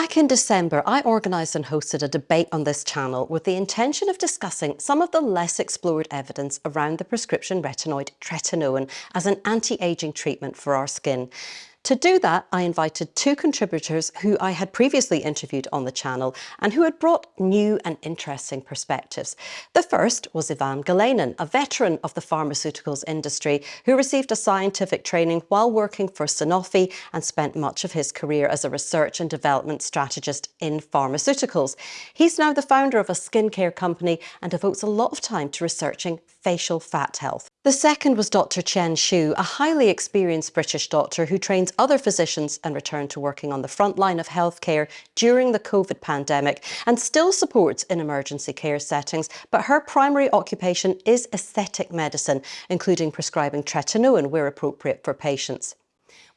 Back in December, I organised and hosted a debate on this channel with the intention of discussing some of the less explored evidence around the prescription retinoid tretinoin as an anti-aging treatment for our skin. To do that, I invited two contributors who I had previously interviewed on the channel and who had brought new and interesting perspectives. The first was Ivan Galenin, a veteran of the pharmaceuticals industry who received a scientific training while working for Sanofi and spent much of his career as a research and development strategist in pharmaceuticals. He's now the founder of a skincare company and devotes a lot of time to researching facial fat health. The second was Dr. Chen Shu, a highly experienced British doctor who trains other physicians and returned to working on the front line of healthcare during the COVID pandemic and still supports in emergency care settings, but her primary occupation is aesthetic medicine, including prescribing tretinoin where appropriate for patients.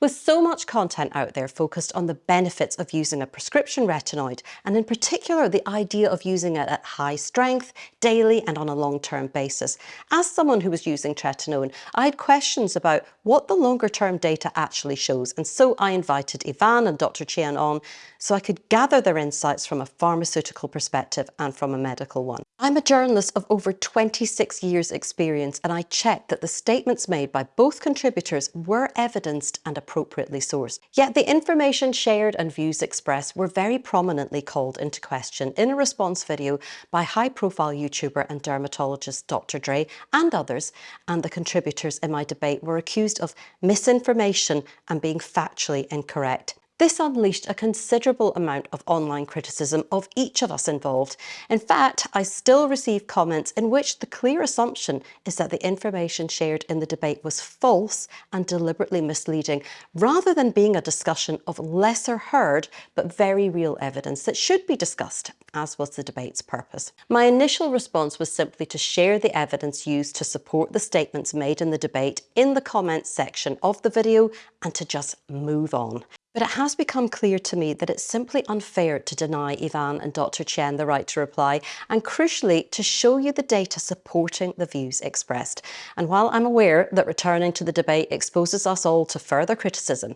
With so much content out there focused on the benefits of using a prescription retinoid, and in particular the idea of using it at high strength, daily and on a long-term basis, as someone who was using tretinoin, I had questions about what the longer-term data actually shows, and so I invited Ivan and Dr. Chen on so I could gather their insights from a pharmaceutical perspective and from a medical one. I'm a journalist of over 26 years experience and I checked that the statements made by both contributors were evidenced and appropriately sourced. Yet the information shared and views expressed were very prominently called into question in a response video by high-profile YouTuber and dermatologist Dr. Dray and others, and the contributors in my debate were accused of misinformation and being factually incorrect. This unleashed a considerable amount of online criticism of each of us involved. In fact, I still receive comments in which the clear assumption is that the information shared in the debate was false and deliberately misleading, rather than being a discussion of lesser heard but very real evidence that should be discussed, as was the debate's purpose. My initial response was simply to share the evidence used to support the statements made in the debate in the comments section of the video and to just move on. But it has become clear to me that it's simply unfair to deny Ivan and Dr. Chen the right to reply, and crucially, to show you the data supporting the views expressed. And while I'm aware that returning to the debate exposes us all to further criticism,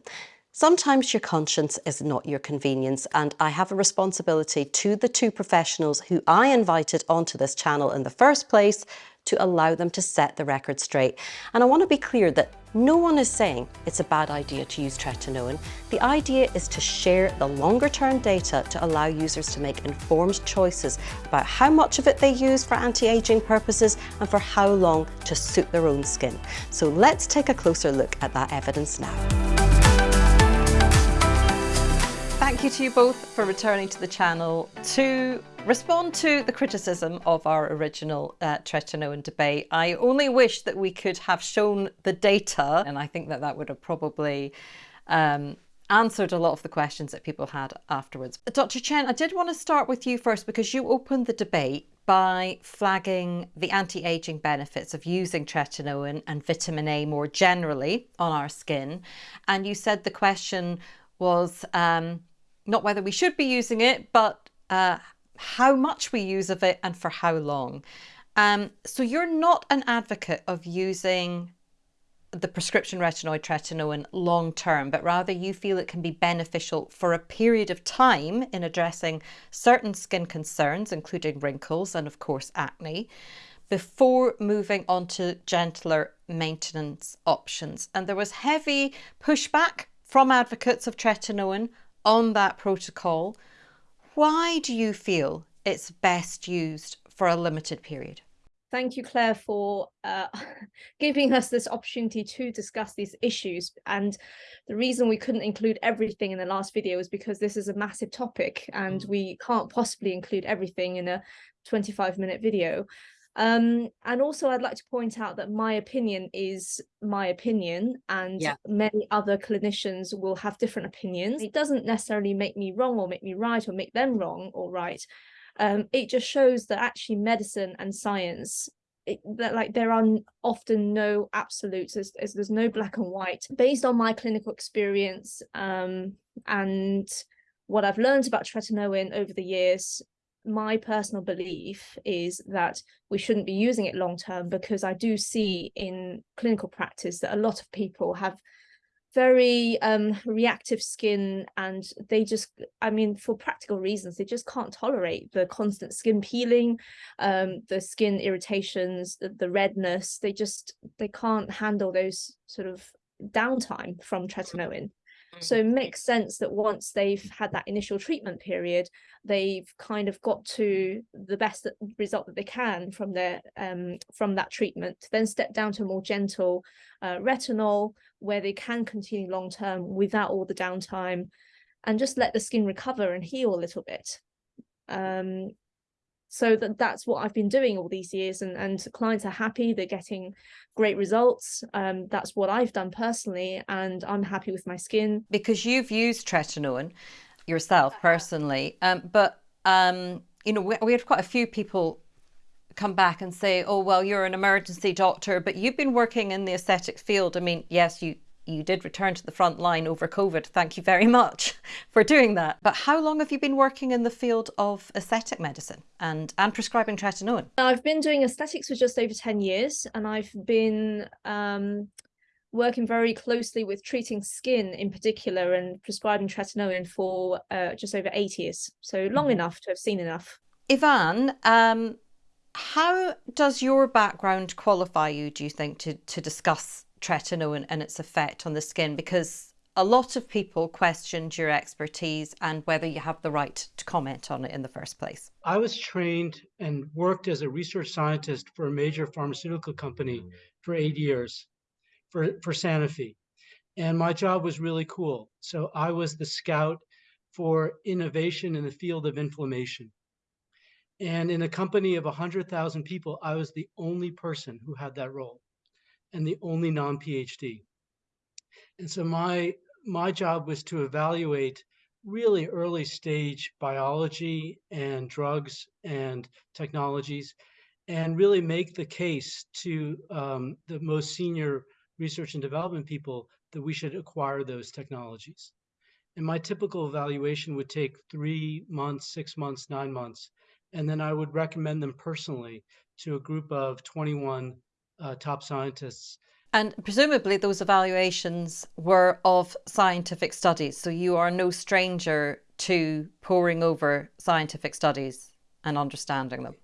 Sometimes your conscience is not your convenience and I have a responsibility to the two professionals who I invited onto this channel in the first place to allow them to set the record straight. And I want to be clear that no one is saying it's a bad idea to use tretinoin. The idea is to share the longer term data to allow users to make informed choices about how much of it they use for anti-aging purposes and for how long to suit their own skin. So let's take a closer look at that evidence now. Thank you to you both for returning to the channel to respond to the criticism of our original uh, Tretinoin debate. I only wish that we could have shown the data, and I think that that would have probably um, answered a lot of the questions that people had afterwards. Dr. Chen, I did want to start with you first because you opened the debate by flagging the anti-aging benefits of using tretinoin and vitamin A more generally on our skin. And you said the question was um, not whether we should be using it, but uh, how much we use of it and for how long. Um, so you're not an advocate of using the prescription retinoid tretinoin long term, but rather you feel it can be beneficial for a period of time in addressing certain skin concerns, including wrinkles and of course acne, before moving on to gentler maintenance options. And there was heavy pushback from advocates of tretinoin on that protocol, why do you feel it's best used for a limited period? Thank you, Claire, for uh, giving us this opportunity to discuss these issues. And the reason we couldn't include everything in the last video is because this is a massive topic and mm. we can't possibly include everything in a 25 minute video. Um, and also I'd like to point out that my opinion is my opinion and yeah. many other clinicians will have different opinions. It doesn't necessarily make me wrong or make me right or make them wrong or right. Um, it just shows that actually medicine and science it, that like there are often no absolutes there's, there's no black and white based on my clinical experience um, and what I've learned about tretinoin over the years my personal belief is that we shouldn't be using it long term because I do see in clinical practice that a lot of people have very um, reactive skin and they just i mean for practical reasons they just can't tolerate the constant skin peeling um, the skin irritations the, the, redness. They just they can't handle those sort of downtime from tretinoin so mm. it makes sense that once they've had that initial treatment period, they've kind of got to the best result that they can from their um, from that treatment, then step down to a more gentle uh, retinol where they can continue long term without all the downtime and just let the skin recover and heal a little bit. Um, so that that's what I've been doing all these years and and clients are happy they're getting great results. Um that's what I've done personally and I'm happy with my skin. Because you've used tretinoin yourself personally um but um you know we, we had quite a few people come back and say oh well you're an emergency doctor but you've been working in the aesthetic field. I mean yes you you did return to the front line over COVID. Thank you very much for doing that. But how long have you been working in the field of aesthetic medicine and, and prescribing tretinoin? I've been doing aesthetics for just over 10 years and I've been um, working very closely with treating skin in particular and prescribing tretinoin for uh, just over eight years. So long mm-hmm. enough to have seen enough. Ivan, um, how does your background qualify you, do you think, to, to discuss tretinoin and its effect on the skin because a lot of people questioned your expertise and whether you have the right to comment on it in the first place. I was trained and worked as a research scientist for a major pharmaceutical company for eight years for, for Sanofi. And my job was really cool. So I was the scout for innovation in the field of inflammation. And in a company of 100,000 people, I was the only person who had that role and the only non-PhD. And so my my job was to evaluate really early stage biology and drugs and technologies and really make the case to um, the most senior research and development people that we should acquire those technologies. And my typical evaluation would take three months, six months, nine months. And then I would recommend them personally to a group of 21 uh, top scientists. And presumably those evaluations were of scientific studies. So you are no stranger to poring over scientific studies and understanding them.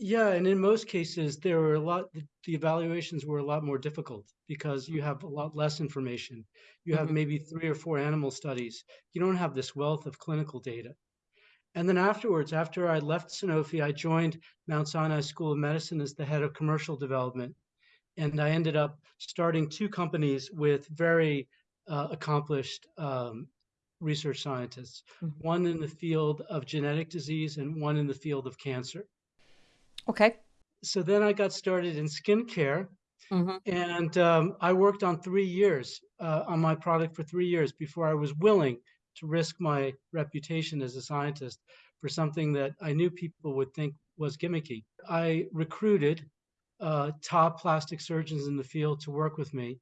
Yeah, and in most cases, there were a lot, the evaluations were a lot more difficult because you have a lot less information. You have mm -hmm. maybe three or four animal studies. You don't have this wealth of clinical data. And then afterwards, after I left Sanofi, I joined Mount Sinai School of Medicine as the head of commercial development and I ended up starting two companies with very uh, accomplished um, research scientists, mm -hmm. one in the field of genetic disease and one in the field of cancer. Okay. So then I got started in skincare. Mm -hmm. And um, I worked on three years uh, on my product for three years before I was willing to risk my reputation as a scientist for something that I knew people would think was gimmicky. I recruited uh, top plastic surgeons in the field to work with me.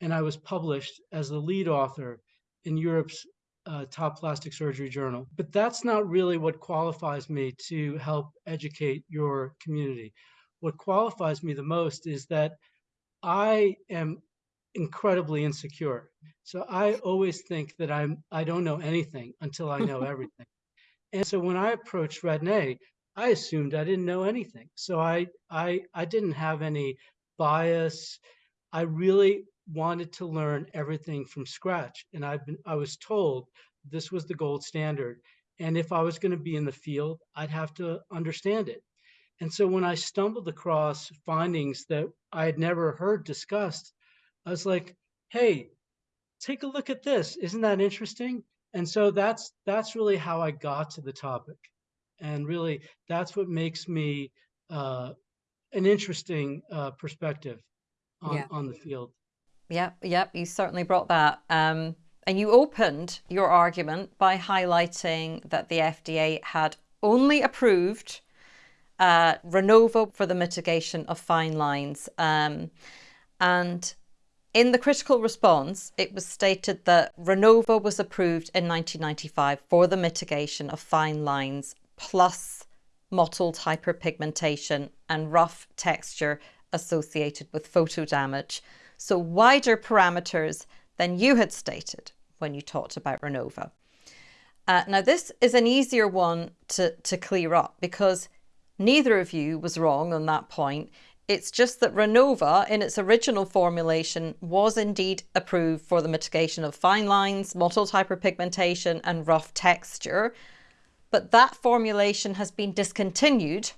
And I was published as the lead author in Europe's uh, top plastic surgery journal. But that's not really what qualifies me to help educate your community. What qualifies me the most is that I am incredibly insecure. So I always think that I'm I don't know anything until I know everything. And so when I approached Retin-A, I assumed I didn't know anything. So I, I, I didn't have any bias. I really wanted to learn everything from scratch. And I've been, I was told this was the gold standard. And if I was going to be in the field, I'd have to understand it. And so when I stumbled across findings that I had never heard discussed, I was like, hey, take a look at this. Isn't that interesting? And so that's that's really how I got to the topic and really that's what makes me uh, an interesting uh, perspective on, yeah. on the field. Yep, yep, you certainly brought that. Um, and you opened your argument by highlighting that the FDA had only approved uh, Renova for the mitigation of fine lines. Um, and in the critical response, it was stated that Renova was approved in 1995 for the mitigation of fine lines plus mottled hyperpigmentation and rough texture associated with photo damage. So wider parameters than you had stated when you talked about Renova. Uh, now, this is an easier one to, to clear up because neither of you was wrong on that point. It's just that Renova, in its original formulation, was indeed approved for the mitigation of fine lines, mottled hyperpigmentation, and rough texture. But that formulation has been discontinued,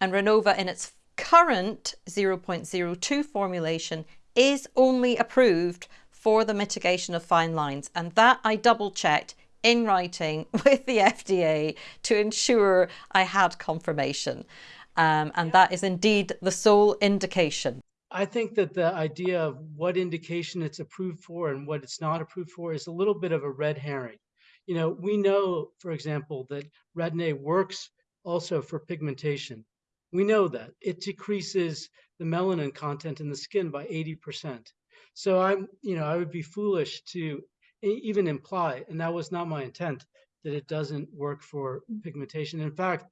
and Renova, in its current 0.02 formulation, is only approved for the mitigation of fine lines. And that I double checked in writing with the FDA to ensure I had confirmation. Um, and that is indeed the sole indication. I think that the idea of what indication it's approved for and what it's not approved for is a little bit of a red herring. You know, we know, for example, that Retin-A works also for pigmentation. We know that it decreases the melanin content in the skin by 80%. So I'm, you know, I would be foolish to even imply, and that was not my intent, that it doesn't work for mm. pigmentation. In fact,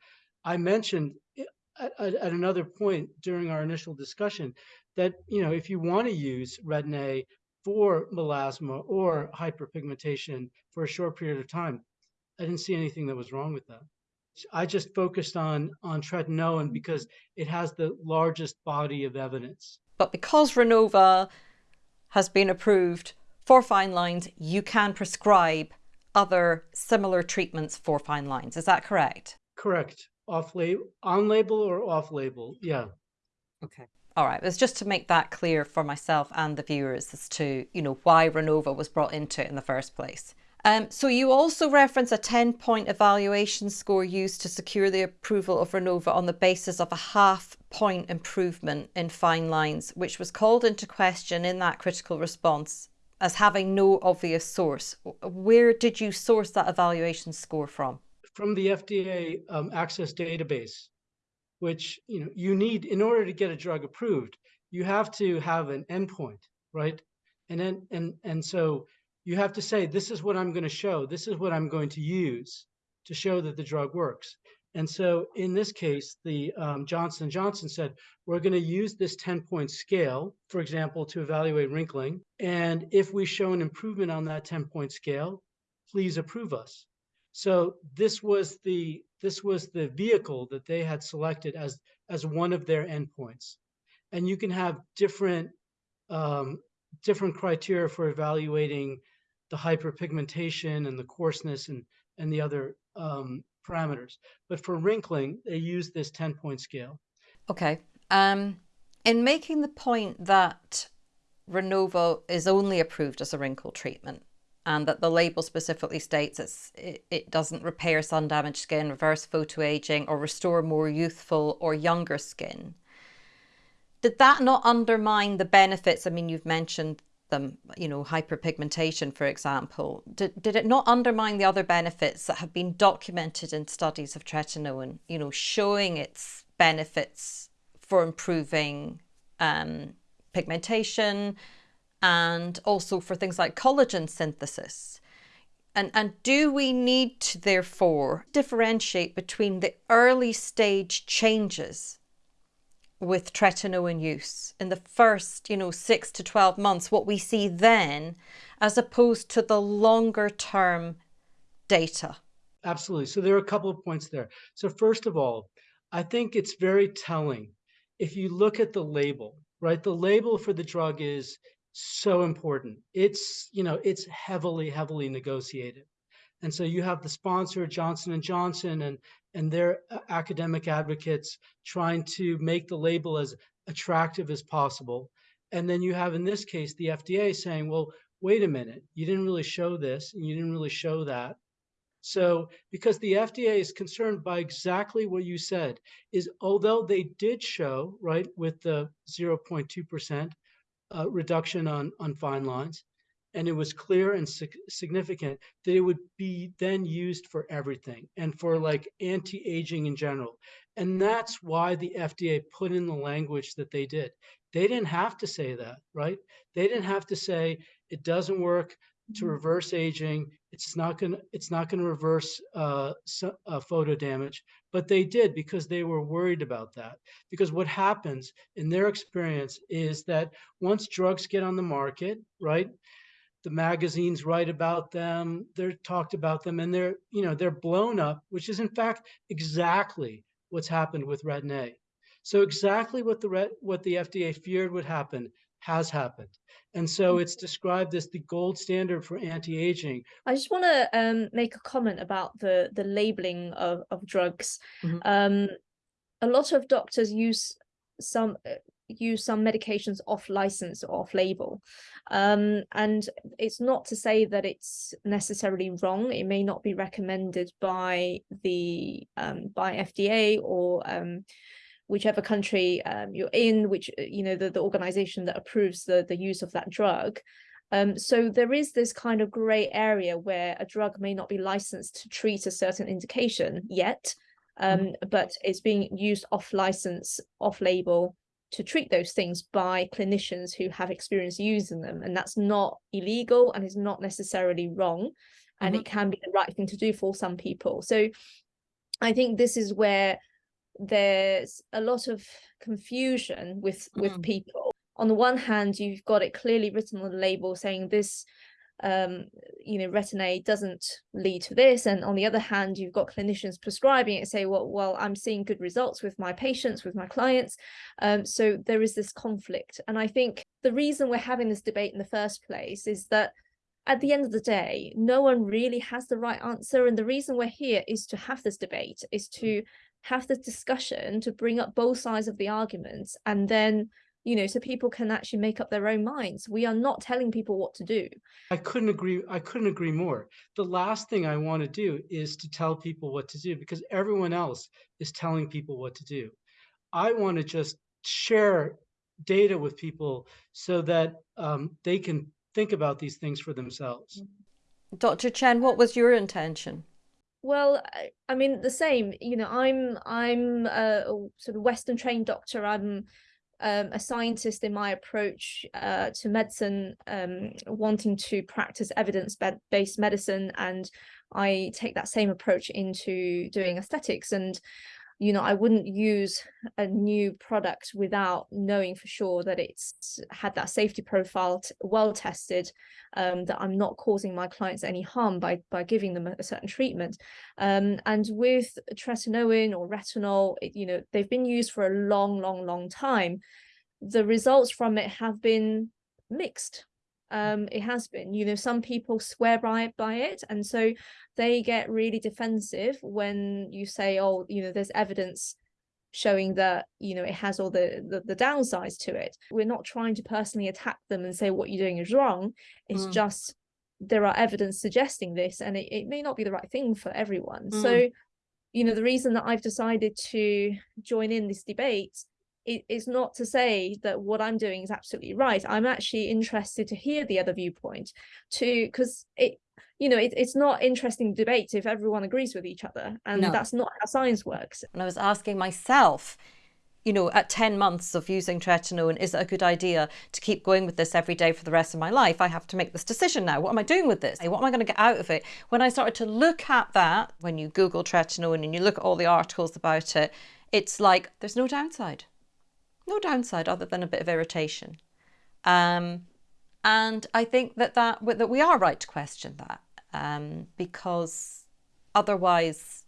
I mentioned eh, at, at, another point during our initial discussion that you know if you want to use retin-A for melasma or hyperpigmentation for a short period of time, I didn't see anything that was wrong with that. I just focused on on tretinoin mm-hmm. because it has the largest body of evidence. But because Renova has been approved for fine lines, you can prescribe other similar treatments for fine lines. Is that correct? Correct off label, on label or off label. Yeah. Okay. All right. It's just to make that clear for myself and the viewers as to, you know, why Renova was brought into it in the first place. Um, so you also reference a 10 point evaluation score used to secure the approval of Renova on the basis of a half point improvement in fine lines, which was called into question in that critical response as having no obvious source. Where did you source that evaluation score from? from the FDA um, access database, which you know you need in order to get a drug approved, you have to have an endpoint, right? And then and and so you have to say this is what I'm going to show, this is what I'm going to use to show that the drug works. And so in this case, the um, Johnson Johnson said, we're going to use this 10 point scale, for example, to evaluate wrinkling. And if we show an improvement on that 10 point scale, please approve us. So this was the this was the vehicle that they had selected as as one of their endpoints, and you can have different um, different criteria for evaluating the hyperpigmentation and the coarseness and and the other um, parameters. But for wrinkling, they use this ten point scale. Okay. Um, in making the point that Renova is only approved as a wrinkle treatment, and that the label specifically states it, it doesn't repair sun damaged skin, reverse photoaging, or restore more youthful or younger skin. Did that not undermine the benefits? I mean, you've mentioned them, you know, hyperpigmentation, for example. Did, did it not undermine the other benefits that have been documented in studies of tretinoin, you know, showing its benefits for improving um, pigmentation, and also for things like collagen synthesis. And, and do we need to therefore differentiate between the early stage changes with tretinoin use in the first, you know, six to 12 months, what we see then, as opposed to the longer term data? Absolutely. So there are a couple of points there. So first of all, I think it's very telling if you look at the label, right? The label for the drug is so important. It's, you know, it's heavily, heavily negotiated. And so you have the sponsor, Johnson Johnson, and and their uh, academic advocates trying to make the label as attractive as possible. And then you have, in this case, the FDA saying, well, wait a minute, you didn't really show this, and you didn't really show that. So, because the FDA is concerned by exactly what you said, is although they did show, right, with the 0.2%, uh, reduction on, on fine lines. And it was clear and sig significant that it would be then used for everything and for like anti-aging in general. And that's why the FDA put in the language that they did. They didn't have to say that, right? They didn't have to say it doesn't work to mm-hmm. reverse aging. It's not going to it's not going to reverse uh, uh, photo damage, but they did because they were worried about that. Because what happens in their experience is that once drugs get on the market, right, the magazines write about them, they're talked about them, and they're, you know, they're blown up, which is in fact exactly what's happened with Retin-A. So exactly what the what the FDA feared would happen has happened. And so it's described as the gold standard for anti-aging. I just want to um, make a comment about the the labeling of, of drugs. Mm -hmm. um, a lot of doctors use some uh, use some medications off license or off label. Um, and it's not to say that it's necessarily wrong. It may not be recommended by the um, by FDA or um, whichever country um, you're in, which, uh, you know, the, the organization that approves the, the use of that drug. Um, so there is this kind of gray area where a drug may not be licensed to treat a certain indication yet, um, mm -hmm. but it's being used off license, off label to treat those things by clinicians who have experience using them. And that's not illegal and is not necessarily wrong. And mm -hmm. it can be the right thing to do for some people. So I think this is where there's a lot of confusion with with mm. people. On the one hand, you've got it clearly written on the label saying this um, you know, Retin-A doesn't lead to this. And on the other hand, you've got clinicians prescribing it say, well, well, I'm seeing good results with my patients, with my clients. Um, so there is this conflict. And I think the reason we're having this debate in the first place is that at the end of the day, no one really has the right answer. And the reason we're here is to have this debate, is to have this discussion, to bring up both sides of the arguments, and then you know, so people can actually make up their own minds. We are not telling people what to do. I couldn't agree. I couldn't agree more. The last thing I want to do is to tell people what to do because everyone else is telling people what to do. I want to just share data with people so that um, they can think about these things for themselves. Dr. Chen, what was your intention? Well, I mean, the same. You know, I'm I'm a sort of Western trained doctor. I'm um, a scientist in my approach uh, to medicine, um, wanting to practice evidence-based medicine, and I take that same approach into doing aesthetics. And you know, I wouldn't use a new product without knowing for sure that it's had that safety profile well tested, um, that I'm not causing my clients any harm by, by giving them a, certain treatment. Um, and with tretinoin or retinol, it, you know, they've been used for a long, long, long time. The results from it have been mixed um, it has been you know some people swear by by it and so they get really defensive when you say oh you know there's evidence showing that you know it has all the, the, the downsides to it we're not trying to personally attack them and say what you're doing is wrong it's mm. just there are evidence suggesting this and it, it may not be the right thing for everyone mm. so you know the reason that i've decided to join in this debate it, it's not to say that what I'm doing is absolutely right. I'm actually interested to hear the other viewpoint to because it you know it, it's not interesting debate if everyone agrees with each other and no. that's not how science works. And I was asking myself you know, at 10 months of using tretinoin, is it a good idea to keep going with this every day for the rest of my life? I have to make this decision now. What am I doing with this? What am I going to get out of it? When I started to look at that, when you Google tretinoin and you look at all the articles about it, it's like, there's no downside no downside other than a bit of irritation. Um, and I think that, that, that we are right to question that um, because otherwise,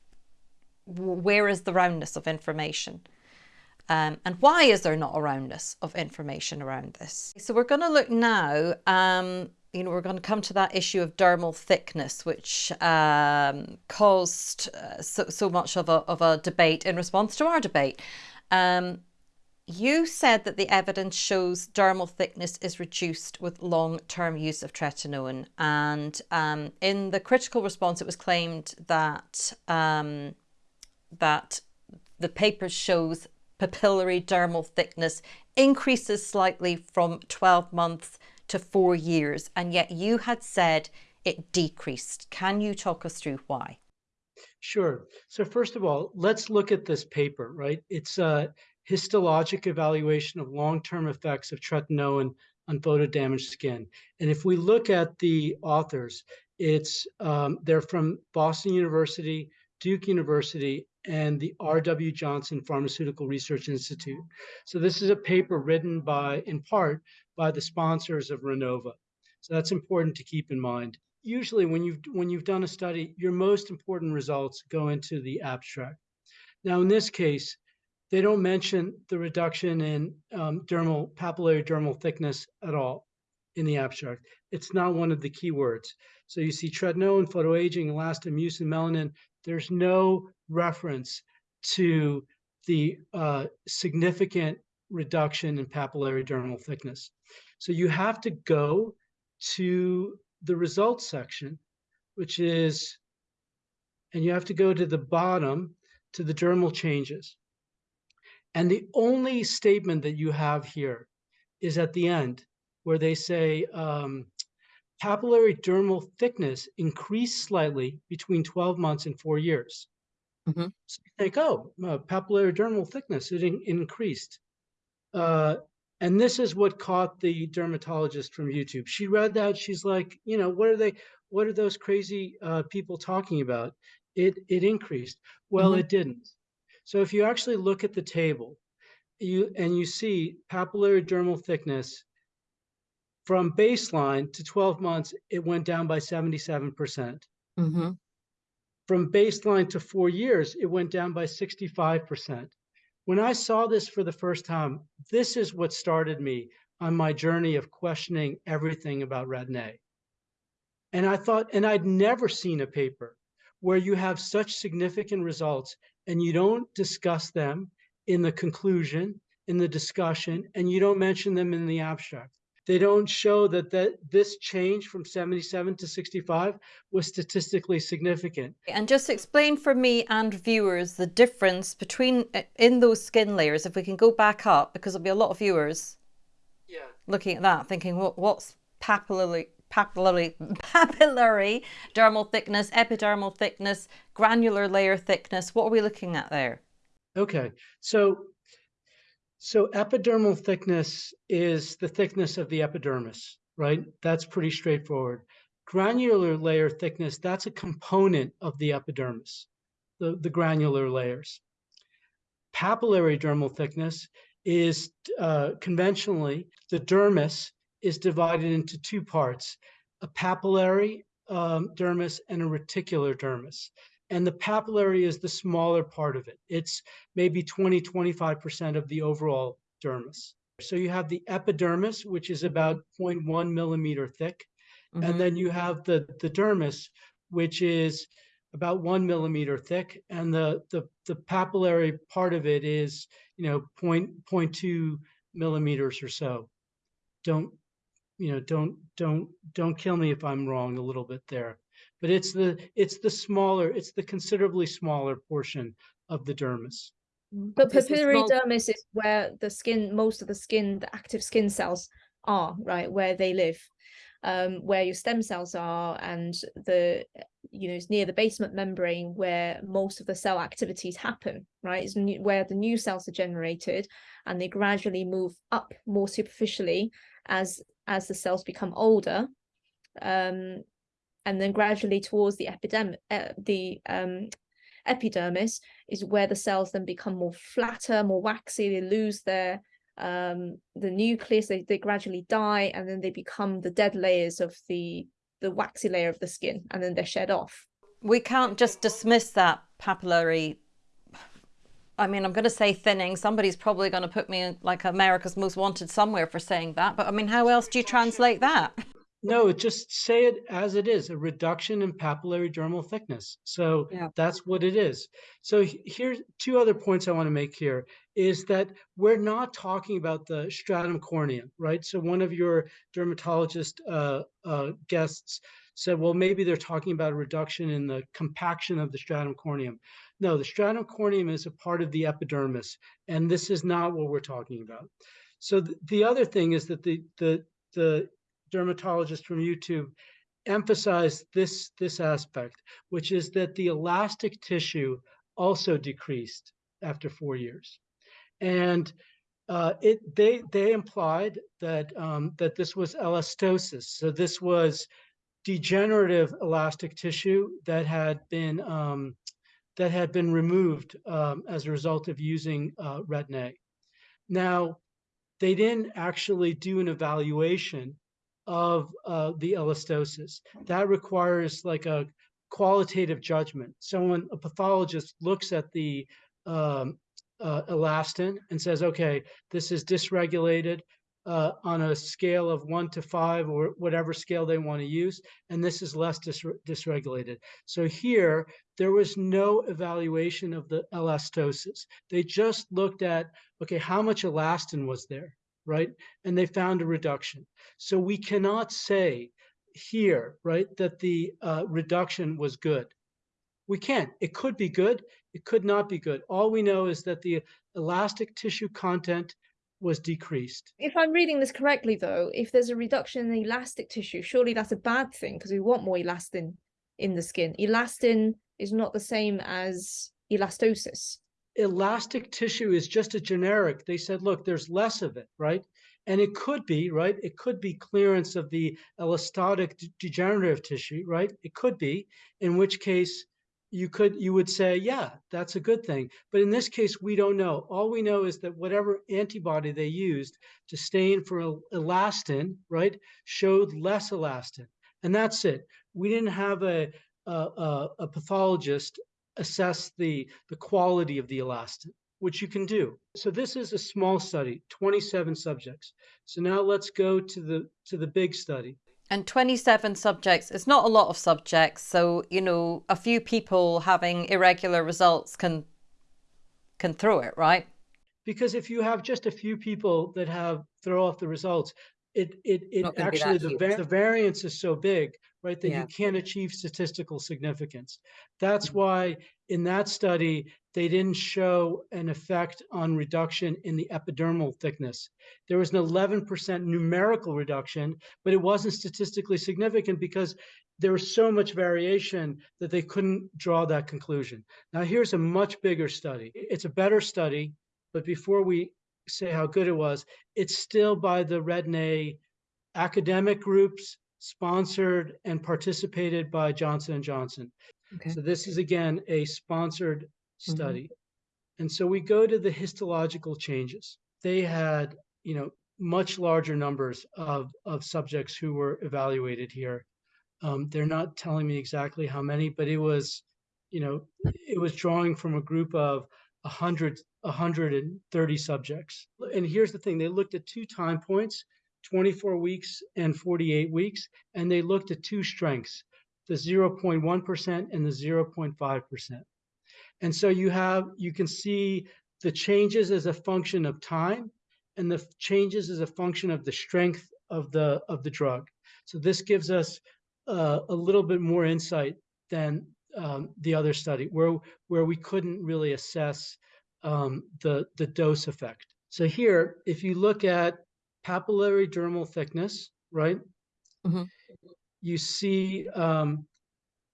where is the roundness of information? Um, and why is there not a roundness of information around this? So we're going to look now, um, you know, we're going to come to that issue of dermal thickness, which um, caused uh, so, so much of a, of a debate in response to our debate. You said that the evidence shows dermal thickness is reduced with long-term use of tretinoin. And um, in the critical response, it was claimed that, um, that the paper shows papillary dermal thickness increases slightly from 12 months to four years. And yet you had said it decreased. Can you talk us through why? Sure. So first of all, let's look at this paper, right? It's uh, histologic evaluation of long-term effects of tretinoin on photodamaged skin. And if we look at the authors, it's um, they're from Boston University, Duke University, and the R.W. Johnson Pharmaceutical Research Institute. So this is a paper written by, in part, by the sponsors of Renova. So that's important to keep in mind. Usually when you've, when you've done a study, your most important results go into the abstract. Now, in this case, they don't mention the reduction in um, dermal papillary dermal thickness at all in the abstract. It's not one of the keywords. So you see tretinoin, photoaging, elastin, mucin, melanin. There's no reference to the uh, significant reduction in papillary dermal thickness. So you have to go to the results section, which is, and you have to go to the bottom to the dermal changes. And the only statement that you have here is at the end, where they say um, papillary dermal thickness increased slightly between 12 months and four years. Mm -hmm. So you think, oh, uh, papillary dermal thickness, it in increased. Uh, and this is what caught the dermatologist from YouTube. She read that, she's like, you know, what are they, what are those crazy uh, people talking about? It, it increased. Well, mm -hmm. it didn't. So if you actually look at the table, you and you see papillary dermal thickness from baseline to 12 months, it went down by 77%. percent mm -hmm. From baseline to four years, it went down by 65%. When I saw this for the first time, this is what started me on my journey of questioning everything about Retin-A. And I thought, and I'd never seen a paper where you have such significant results and you don't discuss them in the conclusion, in the discussion, and you don't mention them in the abstract they don't show that, that this change from 77 to 65 was statistically significant. And just explain for me and viewers the difference between uh, in those skin layers, if we can go back up, because there'll be a lot of viewers yeah. looking at that, thinking, what, what's papillary, papillary, papillary dermal thickness, epidermal thickness, granular layer thickness? What are we looking at there? Okay, so so epidermal thickness is the thickness of the epidermis, right? That's pretty straightforward. Granular layer thickness, that's a component of the epidermis, the, the granular layers. Papillary dermal thickness is uh, conventionally, the dermis is divided into two parts, a papillary um, dermis and a reticular dermis and the papillary is the smaller part of it. It's maybe 20, 25% of the overall dermis. So you have the epidermis, which is about 0.1 millimeter thick. Mm-hmm. And then you have the, the dermis, which is about one millimeter thick. And the, the, the papillary part of it is, you know, point, 0.2 millimeters or so. Don't, you know, don't, don't, don't kill me if I'm wrong a little bit there but it's the it's the smaller, it's the considerably smaller portion of the dermis. But papillary small... dermis is where the skin, most of the skin, the active skin cells are, right, where they live, um, where your stem cells are, and the you know it's near the basement membrane where most of the cell activities happen, right? It's where the new cells are generated, and they gradually move up more superficially as as the cells become older um, and then gradually towards the epidermis, uh, the um, epidermis is where the cells then become more flatter, more waxy. They lose their um, the nucleus. They they gradually die, and then they become the dead layers of the the waxy layer of the skin, and then they're shed off. We can't just dismiss that papillary. I mean, I'm going to say thinning. Somebody's probably going to put me in like America's Most Wanted somewhere for saying that. But I mean, how else do you translate that? No, just say it as it is, a reduction in papillary dermal thickness. So yeah. that's what it is. So here's two other points I want to make here is that we're not talking about the stratum corneum, right? So one of your dermatologist uh, uh, guests said, well, maybe they're talking about a reduction in the compaction of the stratum corneum. No, the stratum corneum is a part of the epidermis, and this is not what we're talking about. So th the other thing is that the the the dermatologist from YouTube emphasized this, this aspect, which is that the elastic tissue also decreased after four years. And uh, it they they implied that um, that this was elastosis. So this was degenerative elastic tissue that had been um, that had been removed um, as a result of using uh, Retin-A. Now, they didn't actually do an evaluation of uh, the elastosis. That requires like a qualitative judgment. Someone, a pathologist, looks at the um, uh, elastin and says, okay, this is dysregulated uh, on a scale of one to five or whatever scale they want to use, and this is less dis dysregulated. So here, there was no evaluation of the elastosis. They just looked at, okay, how much elastin was there, right? And they found a reduction. So we cannot say here, right, that the uh, reduction was good. We can't. It could be good. It could not be good. All we know is that the elastic tissue content was decreased. If I'm reading this correctly, though, if there's a reduction in elastic tissue, surely that's a bad thing because we want more elastin in the skin. Elastin is not the same as elastosis. Elastic tissue is just a generic. They said, look, there's less of it, right? And it could be, right? It could be clearance of the elastotic degenerative tissue, right? It could be, in which case you could you would say yeah that's a good thing. But in this case we don't know. All we know is that whatever antibody they used to stain for elastin right showed less elastin. And that's it. We didn't have a a, a pathologist assess the the quality of the elastin which you can do. So this is a small study 27 subjects. So now let's go to the to the big study and 27 subjects is not a lot of subjects. So, you know, a few people having irregular results can can throw it, right? Because if you have just a few people that have throw off the results, it it it actually the, va the variance is so big, right, that yeah. you can't achieve statistical significance. That's mm -hmm. why in that study they didn't show an effect on reduction in the epidermal thickness. There was an 11% numerical reduction, but it wasn't statistically significant because there was so much variation that they couldn't draw that conclusion. Now here's a much bigger study. It's a better study, but before we say how good it was, it's still by the Retin-A academic groups, sponsored and participated by Johnson & Johnson. Okay. So this is again a sponsored. Study. Mm -hmm. And so we go to the histological changes. They had, you know, much larger numbers of, of subjects who were evaluated here. Um, they're not telling me exactly how many, but it was, you know, it was drawing from a group of 100, 130 subjects. And here's the thing, they looked at two time points, 24 weeks and 48 weeks, and they looked at two strengths, the 0.1% and the 0.5%. And so you have, you can see the changes as a function of time and the changes as a function of the strength of the, of the drug. So this gives us uh, a little bit more insight than um, the other study where, where we couldn't really assess um, the, the dose effect. So here, if you look at papillary dermal thickness, right? Mm -hmm. You see um,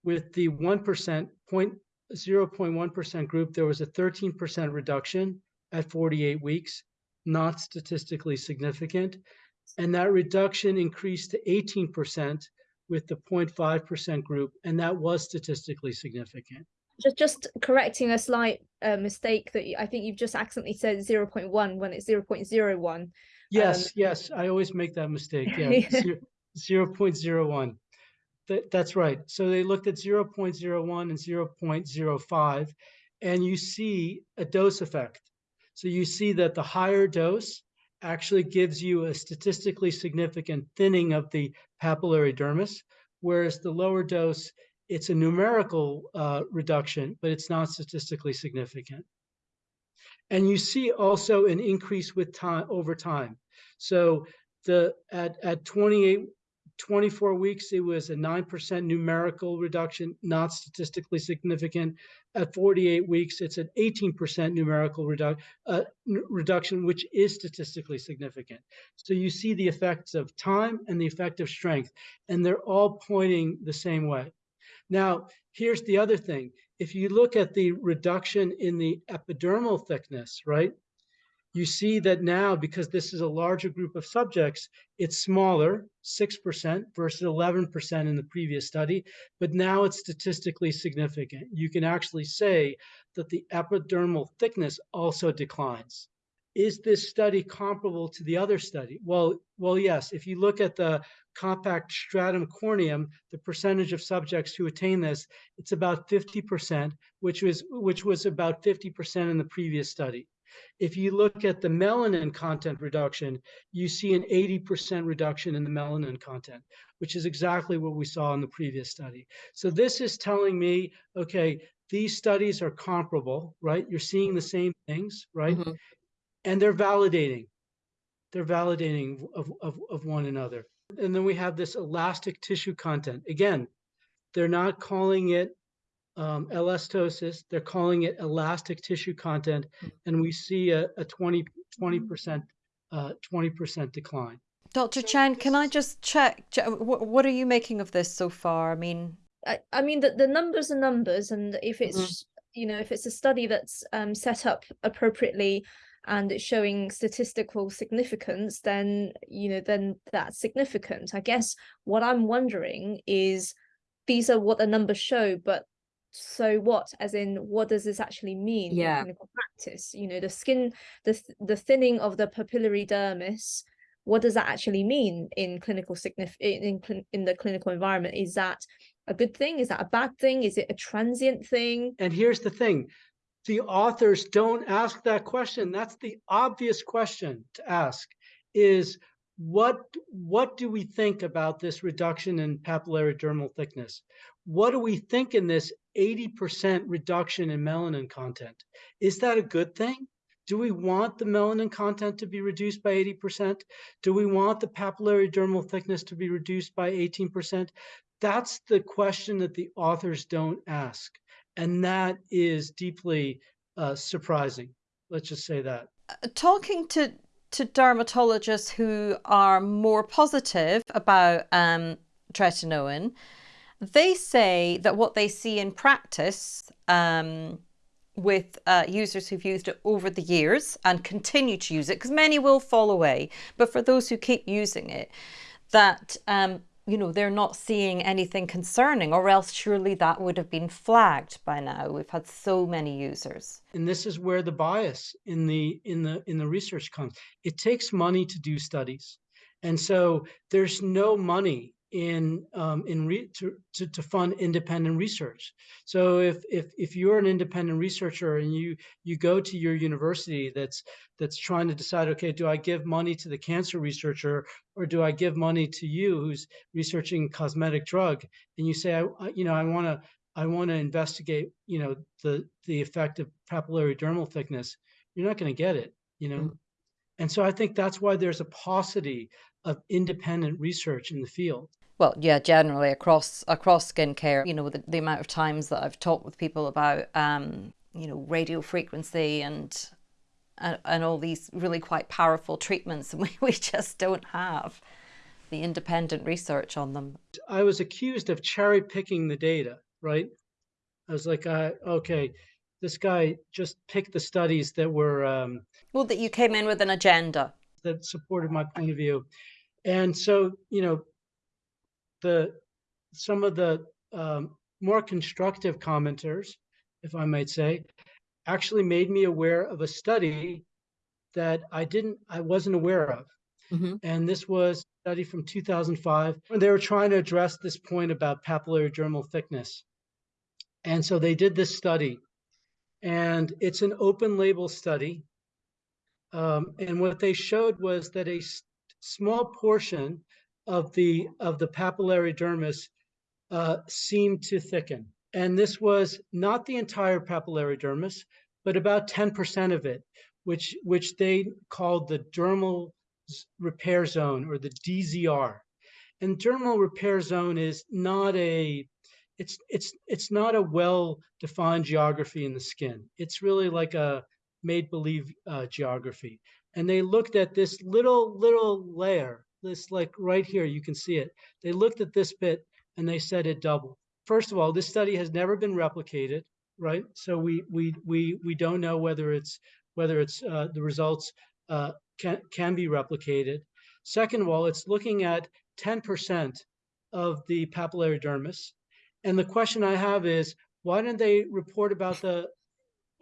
with the 1% point 0.1% group, there was a 13% reduction at 48 weeks, not statistically significant. And that reduction increased to 18% with the 0.5% group, and that was statistically significant. Just, just correcting a slight uh, mistake that I think you've just accidentally said 0.1 when it's 0.01. Yes, um, yes, I always make that mistake. Yeah, 0.01. That, that's right. So they looked at 0.01 and 0.05, and you see a dose effect. So you see that the higher dose actually gives you a statistically significant thinning of the papillary dermis, whereas the lower dose, it's a numerical uh, reduction, but it's not statistically significant. And you see also an increase with time over time. So the at, at 28 24 weeks, it was a 9% numerical reduction, not statistically significant. At 48 weeks, it's an 18% numerical redu uh, reduction, which is statistically significant. So you see the effects of time and the effect of strength, and they're all pointing the same way. Now, here's the other thing. If you look at the reduction in the epidermal thickness, right, you see that now, because this is a larger group of subjects, it's smaller, 6% versus 11% in the previous study, but now it's statistically significant. You can actually say that the epidermal thickness also declines. is this study comparable to the other study? Well, well, yes. If you look at the compact stratum corneum, the percentage of subjects who attain this, it's about 50%, which was which was about 50% in the previous study. If you look at the melanin content reduction, you see an 80% reduction in the melanin content, which is exactly what we saw in the previous study. So this is telling me, okay, these studies are comparable, right? You're seeing the same things, right? Mm -hmm and they're validating they're validating of, of, of one another and then we have this elastic tissue content again they're not calling it um, elastosis they're calling it elastic tissue content and we see a, a 20 percent uh, 20% decline dr chen can i just check what are you making of this so far i mean i, I mean the, the numbers are numbers and if it's mm -hmm. you know if it's a study that's um, set up appropriately and it's showing statistical significance, then, you know, then that's significant. I guess what I'm wondering is these are what the numbers show, but so what as in what does this actually mean yeah. in clinical practice you know the skin the the thinning of the papillary dermis what does that actually mean in clinical signif in, in in the clinical environment is that a good thing is that a bad thing is it a transient thing and here's the thing the authors don't ask that question. That's the obvious question to ask is what, what do we think about this reduction in papillary dermal thickness? What do we think in this 80% reduction in melanin content? Is that a good thing? Do we want the melanin content to be reduced by 80%? Do we want the papillary dermal thickness to be reduced by 18%? That's the question that the authors don't ask. And that is deeply uh, surprising. Let's just say that. Uh, talking to to dermatologists who are more positive about um, tretinoin, they say that what they see in practice um, with uh, users who've used it over the years and continue to use it, because many will fall away, but for those who keep using it, that um, you know, they're not seeing anything concerning, or else surely that would have been flagged by now. We've had so many users. And this is where the bias in the in the in the research comes. It takes money to do studies. And so there's no money in um, in re to, to, to fund independent research. So if if if you're an independent researcher and you you go to your university that's that's trying to decide, okay, do I give money to the cancer researcher or do I give money to you who's researching cosmetic drug? And you say, I, you know, I want to I want to investigate, you know, the the effect of papillary dermal thickness. You're not going to get it, you know. Mm. And so I think that's why there's a paucity of independent research in the field well, yeah, generally across across skincare, you know, the, the amount of times that I've talked with people about, um, you know, radio frequency and, and and all these really quite powerful treatments, and we, we just don't have the independent research on them. I was accused of cherry picking the data, right? I was like, uh, okay, this guy just picked the studies that were um, well, that you came in with an agenda that supported my point of view, and so you know the some of the um, more constructive commenters, if I might say, actually made me aware of a study that I didn't, I wasn't aware of. Mm -hmm. And this was a study from 2005. They were trying to address this point about papillary dermal thickness. And so they did this study, and it's an open label study. Um, and what they showed was that a small portion of the of the papillary dermis uh, seemed to thicken. And this was not the entire papillary dermis, but about 10% of it, which which they called the dermal repair zone or the DZR. And dermal repair zone is not a it's it's it's not a well-defined geography in the skin. It's really like a made-believe uh, geography. And they looked at this little little layer this like right here, you can see it. They looked at this bit and they said it doubled. First of all, this study has never been replicated, right? So we we we we don't know whether it's whether it's uh, the results uh, can can be replicated. Second of all, it's looking at 10% of the papillary dermis. And the question I have is, why didn't they report about the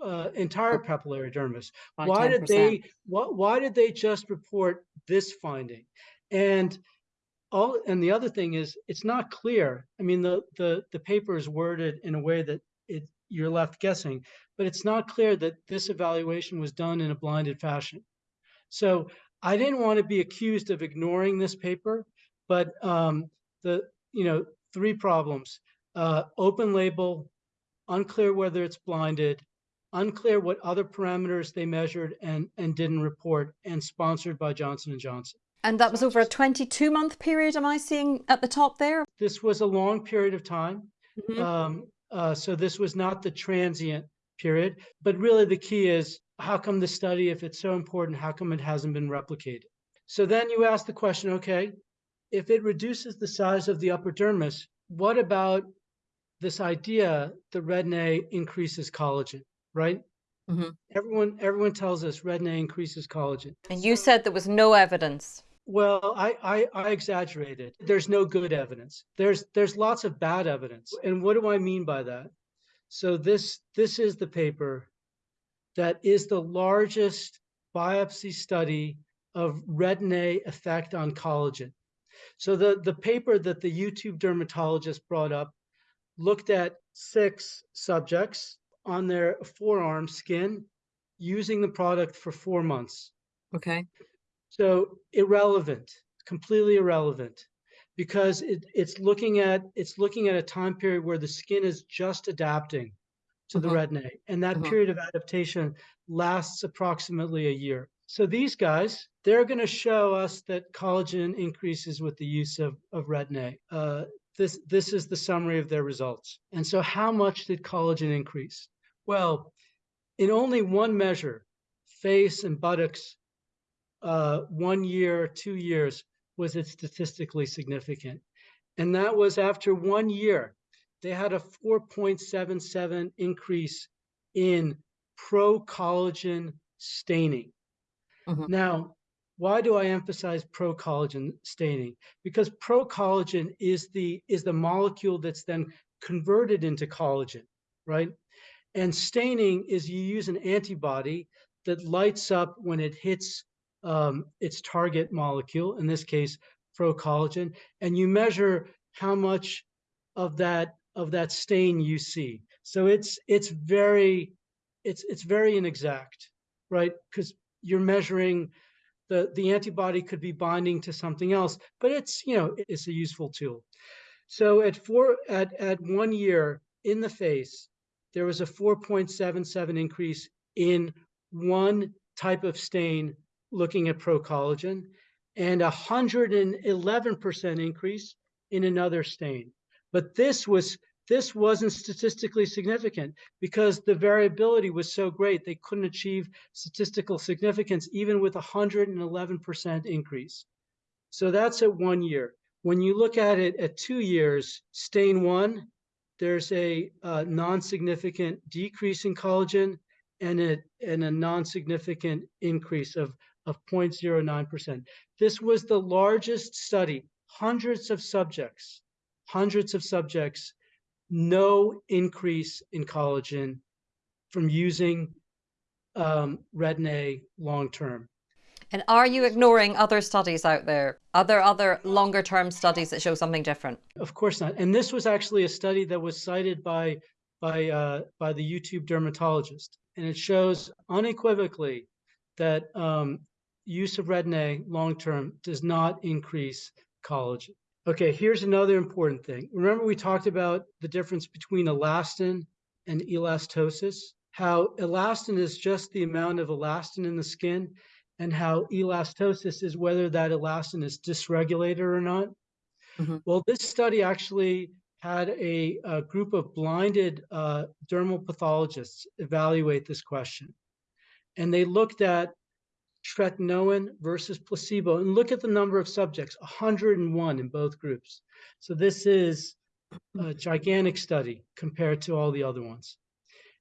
uh, entire papillary dermis. Why did 10%. they why, why did they just report this finding? And all and the other thing is it's not clear. I mean the the the paper is worded in a way that it you're left guessing, but it's not clear that this evaluation was done in a blinded fashion. So I didn't want to be accused of ignoring this paper, but um, the you know three problems: uh, open label, unclear whether it's blinded, unclear what other parameters they measured and and didn't report, and sponsored by Johnson and Johnson. And that was over a 22 month period, am I seeing at the top there? This was a long period of time. Mhm. Um, uh, so this was not the transient period, but really the key is how come the study, if it's so important, how come it hasn't been replicated? So then you ask the question, okay, if it reduces the size of the upper dermis, what about this idea that retin-A increases collagen, right? Mhm. Everyone, everyone tells us retin-A increases collagen. And you said there was no evidence. Well, I, I I exaggerated. There's no good evidence. There's there's lots of bad evidence. And what do I mean by that? So this this is the paper that is the largest biopsy study of retin-A effect on collagen. So the the paper that the YouTube dermatologist brought up looked at six subjects on their forearm skin using the product for 4 months. Okay. So irrelevant, completely irrelevant, because it, it's looking at it's looking at a time period where the skin is just adapting to the Mhm. retin-A, and that Mhm. period of adaptation lasts approximately a year. So these guys, they're going to show us that collagen increases with the use of, of retin-A. Uh, this this is the summary of their results. And so, how much did collagen increase? Well, in only one measure, face and buttocks uh, one year, two years, was it statistically significant? And that was after one year, they had a 4.77 increase in pro collagen staining. Mhm. Now, why do I emphasize pro collagen staining? Because pro collagen is the is the molecule that's then converted into collagen, right? And staining is you use an antibody that lights up when it hits um, its target molecule, in this case, procollagen, and you measure how much of that of that stain you see. So it's it's very it's it's very inexact, right? Because you're measuring the the antibody could be binding to something else, but it's you know it's a useful tool. So at four at at one year in the face, there was a 4.77 increase in one type of stain looking at procollagen and a 111% increase in another stain. But this was this wasn't statistically significant because the variability was so great they couldn't achieve statistical significance even with a 111% increase. So that's at one year. When you look at it at two years, stain one, there's a uh, non-significant decrease in collagen and a, and a non-significant increase of, of 0.09%. This was the largest study, hundreds of subjects, hundreds of subjects, no increase in collagen from using um, retin-A long-term. And are you ignoring other studies out there? Are there other longer term studies that show something different? Of course not. And this was actually a study that was cited by by uh, by the YouTube dermatologist, and it shows unequivocally that um, use of retin-A long term does not increase collagen. Okay, here's another important thing. Remember we talked about the difference between elastin and elastosis? How elastin is just the amount of elastin in the skin, and how elastosis is whether that elastin is dysregulated or not. Mhm. Well, this study actually had a, a group of blinded uh, dermal pathologists evaluate this question. And they looked at tretinoin versus placebo and look at the number of subjects 101 in both groups. So this is a gigantic study compared to all the other ones.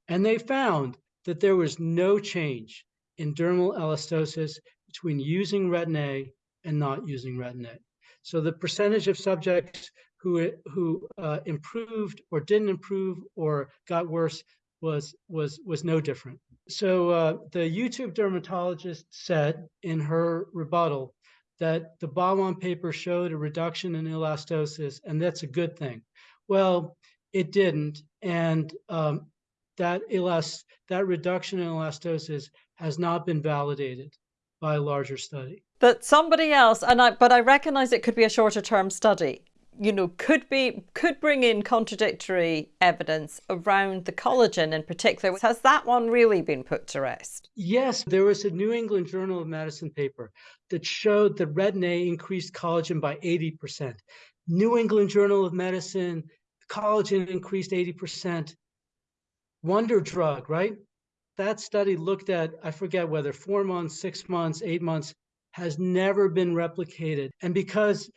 And they found that there was no change in dermal elastosis between using retin-A and not using retin-A. So the percentage of subjects who, who uh, improved or didn't improve or got worse was was was no different. So uh, the YouTube dermatologist said in her rebuttal that the Bhawan paper showed a reduction in elastosis, and that's a good thing. Well, it didn't, and um, that elast that reduction in elastosis has not been validated by a larger study. But somebody else, and I but I recognize it could be a shorter term study, you know, could be could bring in contradictory evidence around the collagen in particular. Has that one really been put to rest? Yes, there was a New England Journal of Medicine paper that showed that Retin-A increased collagen by 80%. New England Journal of Medicine, collagen increased 80%. Wonder drug, right? That study looked at, I forget whether four months, six months, eight months, has never been replicated. And because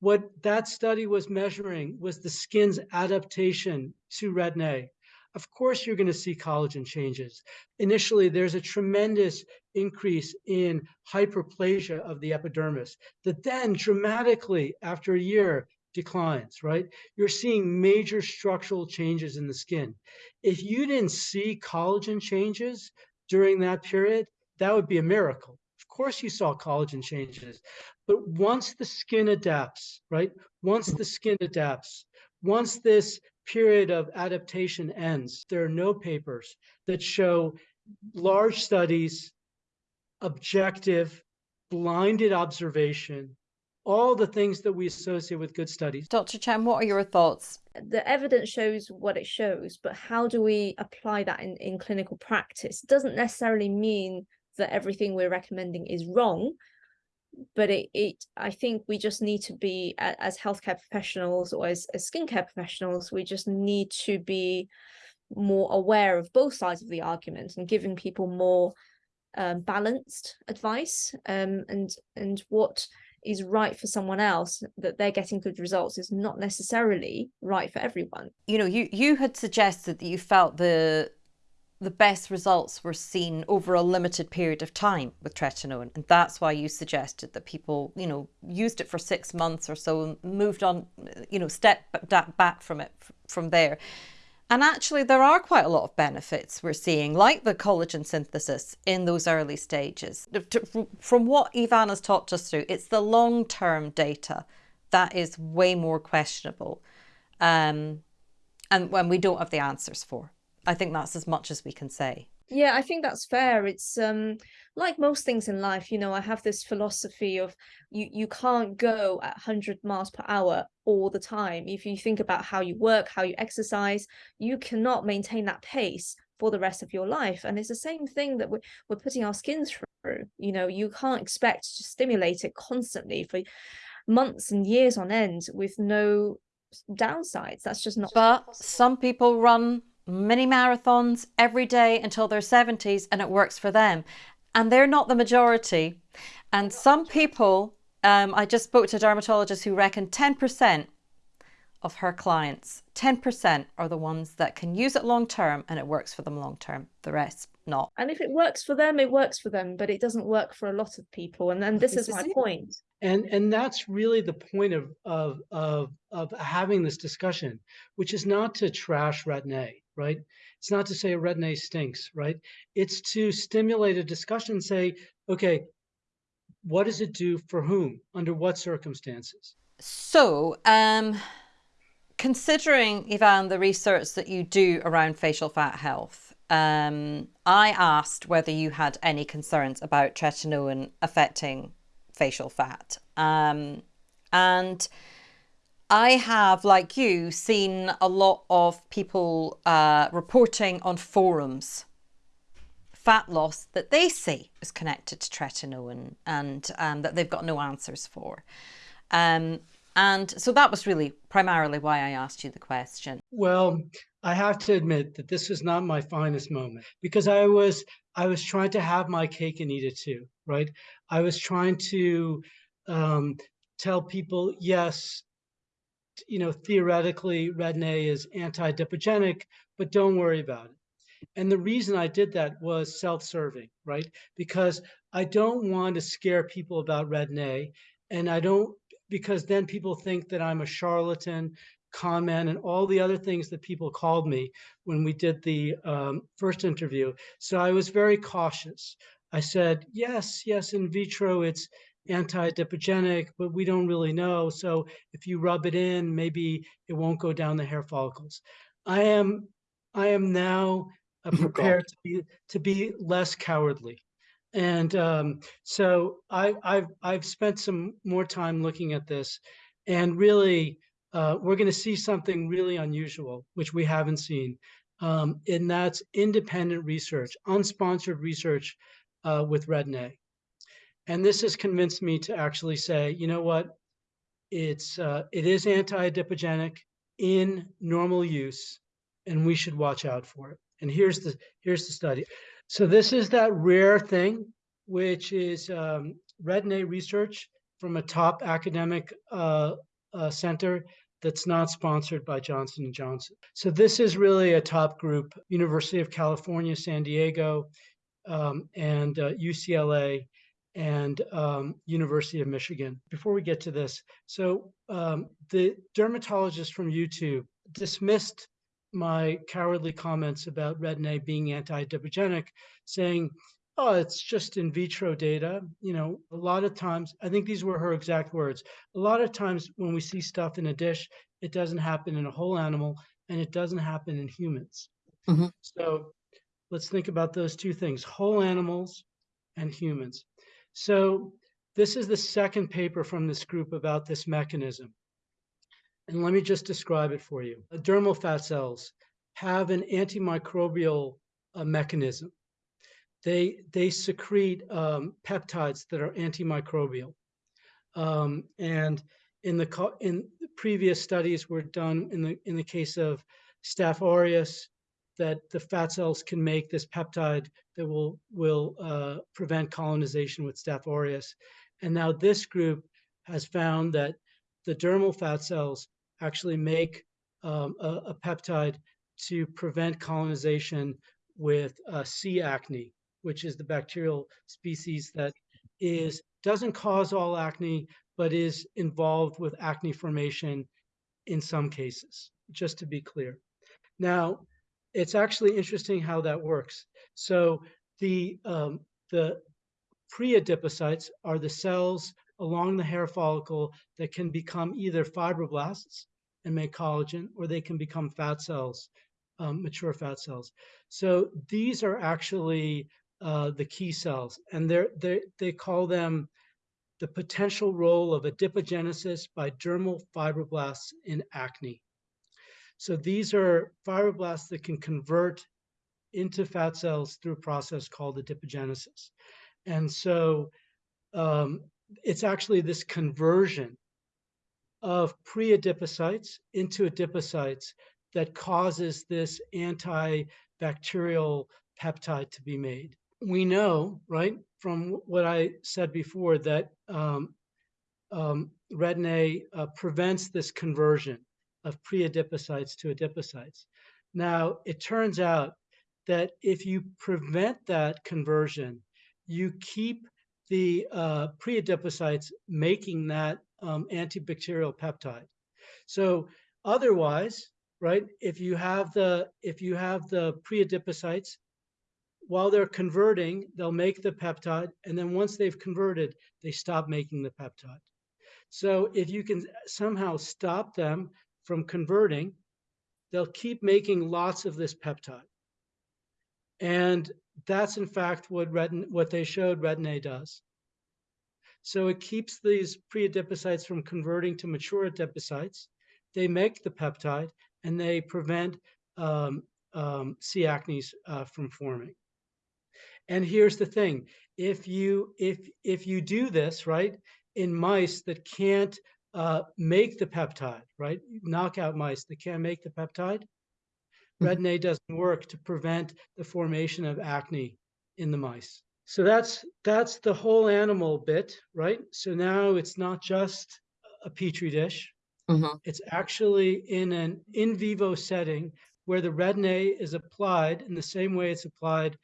what that study was measuring was the skin's adaptation to retin-A. Of course, you're going to see collagen changes. Initially, there's a tremendous increase in hyperplasia of the epidermis that then dramatically, after a year, declines, right? You're seeing major structural changes in the skin. If you didn't see collagen changes during that period, that would be a miracle. Of course, you saw collagen changes, but once the skin adapts, right? Once the skin adapts, once this period of adaptation ends, there are no papers that show large studies, objective, blinded observation, all the things that we associate with good studies. Dr. Chen, what are your thoughts? The evidence shows what it shows, but how do we apply that in, in clinical practice? It doesn't necessarily mean that everything we're recommending is wrong, but it, it i think we just need to be as healthcare professionals or as, as skincare professionals we just need to be more aware of both sides of the argument and giving people more um, balanced advice um, and and what is right for someone else that they're getting good results is not necessarily right for everyone. You know you you had suggested that you felt the the best results were seen over a limited period of time with tretinoin. And that's why you suggested that people, you know, used it for six months or so and moved on, you know, step back from it from there. And actually, there are quite a lot of benefits we're seeing, like the collagen synthesis in those early stages. From what Ivan has talked us through, it's the long-term data that is way more questionable um, and when we don't have the answers for. I think that's as much as we can say. Yeah, I think that's fair. It's um like most things in life, you know, I have this philosophy of you you can't go at 100 miles per hour all the time. If you think about how you work, how you exercise, you cannot maintain that pace for the rest of your life. And it's the same thing that we're, we're putting our skin through. You know, you can't expect to stimulate it constantly for months and years on end with no downsides. That's just not But possible. some people run mini marathons every day until their 70s and it works for them. And they're not the majority. And some people, um, I just spoke to a dermatologist who reckoned 10% of her clients, 10% are the ones that can use it long term and it works for them long term. The rest, not. And if it works for them, it works for them, but it doesn't work for a lot of people. And then this is my point. And and that's really the point of of of of having this discussion, which is not to trash Retin-A right? It's not to say a retin-A stinks, right? It's to stimulate a discussion, say, okay, what does it do for whom, under what circumstances? So, um, considering, Ivan, the research that you do around facial fat health, um, I asked whether you had any concerns about tretinoin affecting facial fat. Um, and I have, like you, seen a lot of people uh, reporting on forums fat loss that they say is connected to tretinoin and um, that they've got no answers for. Um, and so that was really primarily why I asked you the question. Well, I have to admit that this was not my finest moment because I was I was trying to have my cake and eat it too, right? I was trying to um, tell people, yes, you know, theoretically Retin-A is anti-adipogenic, but don't worry about it. And the reason I did that was self-serving, right? Because I don't want to scare people about Retin-A, and I don't because then people think that I'm a charlatan, comment and all the other things that people called me when we did the um, first interview. So I was very cautious. I said, yes, yes, in vitro, it's anti-adipogenic, but we don't really know. So if you rub it in, maybe it won't go down the hair follicles. I am, I am now uh, prepared to be to be less cowardly, and um, so I, I've I've spent some more time looking at this, and really uh, we're going to see something really unusual, which we haven't seen, um, and that's independent research, unsponsored research uh, with Retin-A. And this has convinced me to actually say, you know what, it's uh, it is anti-adipogenic in normal use, and we should watch out for it. And here's the here's the study. So this is that rare thing, which is um, Retin-A research from a top academic uh, uh, center that's not sponsored by Johnson & Johnson. So this is really a top group, University of California, San Diego, um, and uh, UCLA, and um, University of Michigan. Before we get to this, so um, the dermatologist from YouTube dismissed my cowardly comments about Retin-A being anti-adipogenic, saying, oh, it's just in vitro data. You know, a lot of times, I think these were her exact words. A lot of times when we see stuff in a dish, it doesn't happen in a whole animal and it doesn't happen in humans. Mm-hmm. So let's think about those two things, whole animals and humans. So this is the second paper from this group about this mechanism. And let me just describe it for you. Dermal fat cells have an antimicrobial uh, mechanism. They, they secrete um, peptides that are antimicrobial. Um, and in the in previous studies were done in the in the case of Staph aureus, that the fat cells can make this peptide that will will uh, prevent colonization with Staph aureus. And now this group has found that the dermal fat cells actually make um, a, a, peptide to prevent colonization with uh, C. acne, which is the bacterial species that is doesn't cause all acne, but is involved with acne formation in some cases, just to be clear. Now, it's actually interesting how that works. So the um, the pre-adipocytes are the cells along the hair follicle that can become either fibroblasts and make collagen, or they can become fat cells, um, mature fat cells. So these are actually uh, the key cells, and they're, they they call them the potential role of adipogenesis by dermal fibroblasts in acne. So these are fibroblasts that can convert into fat cells through a process called adipogenesis. And so um, it's actually this conversion of pre-adipocytes into adipocytes that causes this antibacterial peptide to be made. We know, right, from what I said before, that um, um, Retin-A uh, prevents this conversion of pre-adipocytes to adipocytes. Now, it turns out that if you prevent that conversion, you keep the uh, pre-adipocytes making that um, antibacterial peptide. So otherwise, right, if you have the if you have the pre-adipocytes, while they're converting, they'll make the peptide, and then once they've converted, they stop making the peptide. So if you can somehow stop them from converting, they'll keep making lots of this peptide. And that's in fact what retin what they showed Retin-A does. So it keeps these pre-adipocytes from converting to mature adipocytes. They make the peptide and they prevent um, um, C. acnes uh, from forming. And here's the thing: if you if if you do this right in mice that can't uh, make the peptide, right, knockout mice that can't make the peptide, mm-hmm. Retin-A doesn't work to prevent the formation of acne in the mice. So that's that's the whole animal bit, right? So now it's not just a petri dish. Mm-hmm. It's actually in an in vivo setting where the retin-A is applied in the same way it's applied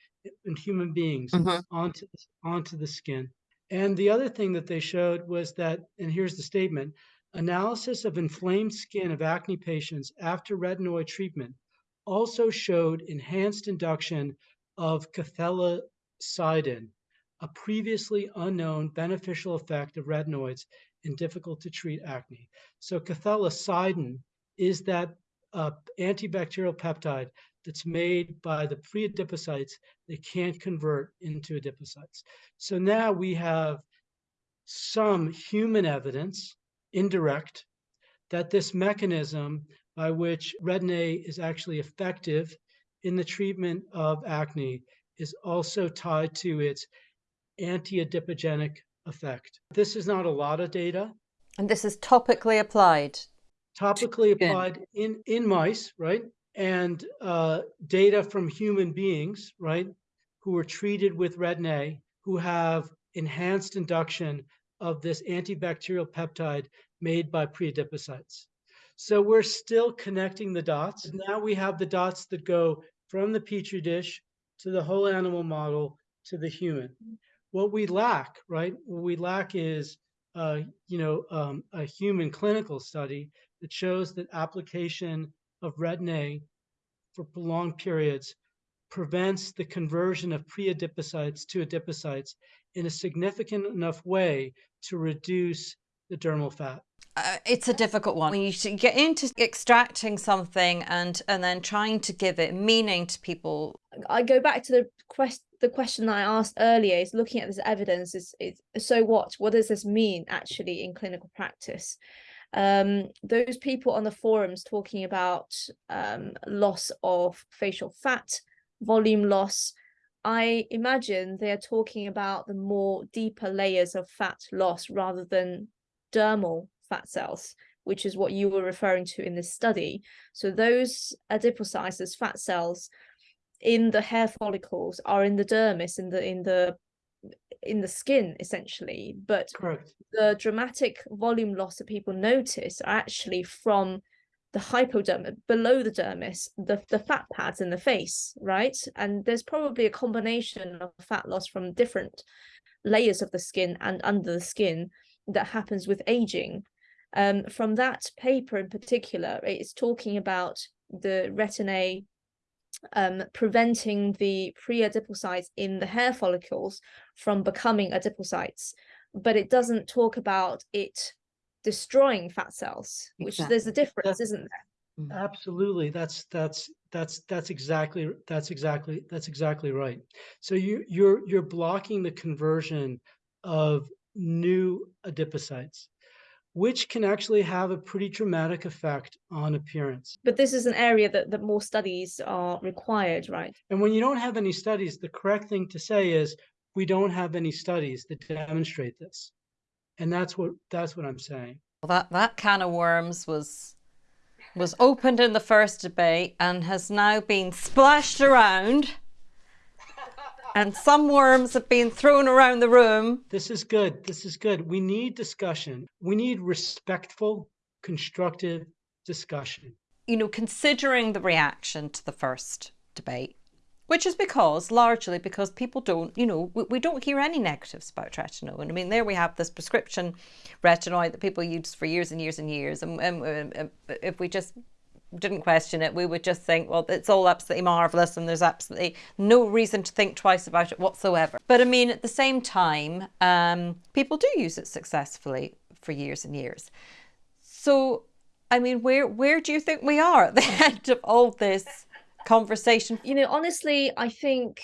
in human beings mm-hmm. onto onto the skin. And the other thing that they showed was that, and here's the statement: analysis of inflamed skin of acne patients after retinoid treatment also showed enhanced induction of cathelicidin, a previously unknown beneficial effect of retinoids in difficult to treat acne. So cathelicidin is that uh, antibacterial peptide that's made by the pre-adipocytes that can't convert into adipocytes. So now we have some human evidence, indirect, that this mechanism by which retin-A is actually effective in the treatment of acne is also tied to its anti-adipogenic effect. This is not a lot of data. And this is topically applied. Topically applied in, in mice, right? And uh, data from human beings, right, who were treated with retin-A, who have enhanced induction of this antibacterial peptide made by preadipocytes. So we're still connecting the dots. Now we have the dots that go from the petri dish to the whole animal model to the human. What we lack, right? What we lack is, uh, you know, um, a human clinical study that shows that application of retin-A for prolonged periods prevents the conversion of pre-adipocytes to adipocytes in a significant enough way to reduce the dermal fat. Uh, it's a difficult one. When you get into extracting something and and then trying to give it meaning to people. I go back to the quest the question I asked earlier is looking at this evidence is, is so what? What does this mean actually in clinical practice? Um, those people on the forums talking about um, loss of facial fat, volume loss, I imagine they are talking about the more deeper layers of fat loss rather than dermal fat cells, which is what you were referring to in this study. So those adipocytes, fat cells in the hair follicles are in the dermis, in the in the in the skin essentially, but Correct. the dramatic volume loss that people notice are actually from the hypodermis, below the dermis, the, the fat pads in the face, right? And there's probably a combination of fat loss from different layers of the skin and under the skin that happens with aging. Um, from that paper in particular, it's talking about the retin-A um, preventing the pre-adipocytes in the hair follicles from becoming adipocytes, but it doesn't talk about it destroying fat cells, which exactly. there's a difference, that's, isn't there? Mm. Absolutely. That's that's that's that's exactly that's exactly that's exactly right. So you you're you're blocking the conversion of new adipocytes which can actually have a pretty dramatic effect on appearance. But this is an area that, that more studies are required, right? And when you don't have any studies, the correct thing to say is we don't have any studies that demonstrate this. And that's what that's what I'm saying. Well, that that can of worms was was opened in the first debate and has now been splashed around. And some worms have been thrown around the room. This is good. This is good. We need discussion. We need respectful, constructive discussion. You know, considering the reaction to the first debate, which is because largely because people don't you know we, we don't hear any negatives about tretinoin i mean there we have this prescription retinoid that people use for years and years and years and, and, and if we just didn't question it. We would just think well it's all absolutely marvelous and there's absolutely no reason to think twice about it whatsoever. But i mean at the same time um, people do use it successfully for years and years. So i mean where where do you think we are at the end of all this conversation? You know, honestly, I think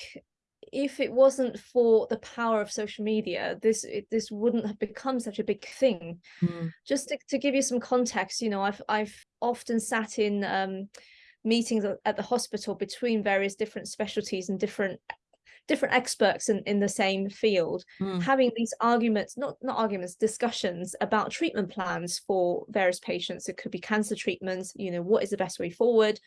if it wasn't for the power of social media, this it, this wouldn't have become such a big thing. Mm. Just to, to give you some context, you know, I've I've often sat in um, meetings at the hospital between various different specialties and different different experts in, in the same field mm. having these arguments not not arguments discussions about treatment plans for various patients it could be cancer treatments you know what is the best way forward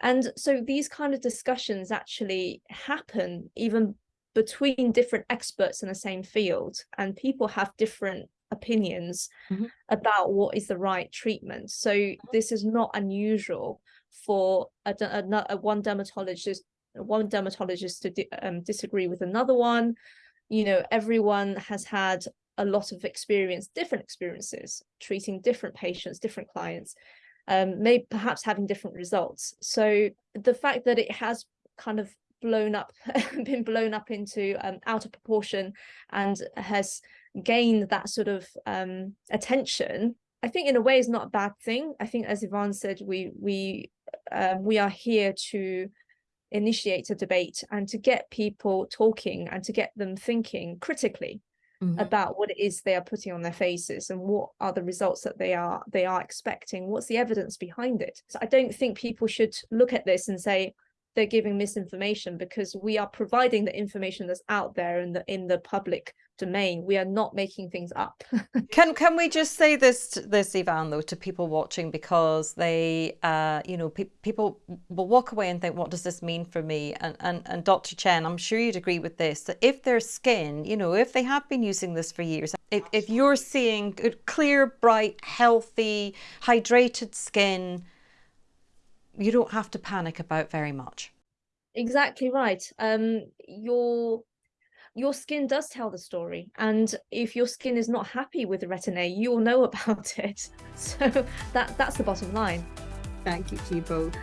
and so these kind of discussions actually happen even between different experts in the same field and people have different opinions mm -hmm. about what is the right treatment. So this is not unusual for a, a, a one dermatologist one dermatologist to um, disagree with another one. You know, everyone has had a lot of experience, different experiences, treating different patients, different clients, um, maybe perhaps having different results. So the fact that it has kind of blown up, been blown up into um, out of proportion and has gained that sort of um, attention, I think in a way is not a bad thing. I think as Ivan said, we we um, we are here to initiate a debate and to get people talking and to get them thinking critically mm -hmm. about what it is they are putting on their faces and what are the results that they are they are expecting what's the evidence behind it so i don't think people should look at this and say they're giving misinformation because we are providing the information that's out there in the in the public domain. We are not making things up. can can we just say this this Ivan though to people watching because they uh you know pe people will walk away and think what does this mean for me and and and Dr. Chen I'm sure you'd agree with this that if their skin you know if they have been using this for years if, if you're seeing good, clear bright healthy hydrated skin you don't have to panic about very much. Exactly right. Um, your your skin does tell the story, and if your skin is not happy with the Retin-A, you'll know about it. So that that's the bottom line. Thank you to you both.